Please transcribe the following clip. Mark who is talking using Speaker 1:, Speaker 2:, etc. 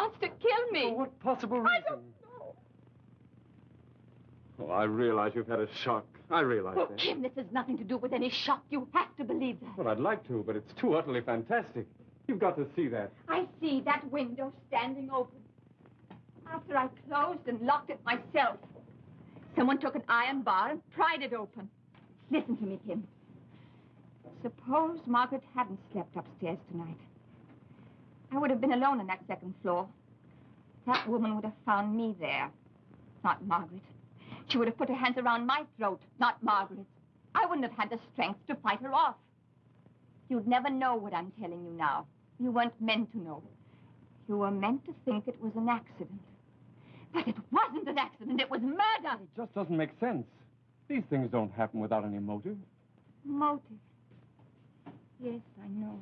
Speaker 1: wants to kill me.
Speaker 2: For what possible reason?
Speaker 1: I don't know.
Speaker 2: Oh, I realize you've had a shock. I realize
Speaker 1: Oh,
Speaker 2: that.
Speaker 1: Kim, this has nothing to do with any shock. You have to believe that.
Speaker 2: Well, I'd like to, but it's too utterly fantastic. You've got to see that.
Speaker 1: I see that window standing open. After I closed and locked it myself, someone took an iron bar and pried it open. Listen to me, Kim. Suppose Margaret hadn't slept upstairs tonight. I would have been alone on that second floor. That woman would have found me there, not Margaret. She would have put her hands around my throat, not Margaret. I wouldn't have had the strength to fight her off. You'd never know what I'm telling you now. You weren't meant to know. You were meant to think it was an accident. But it wasn't an accident. It was murder.
Speaker 2: It just doesn't make sense. These things don't happen without any motive.
Speaker 1: Motive. Yes, I know.